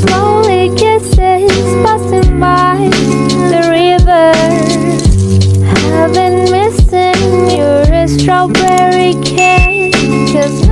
Slowly kisses passing by the river. I've been missing your strawberry cake. Cause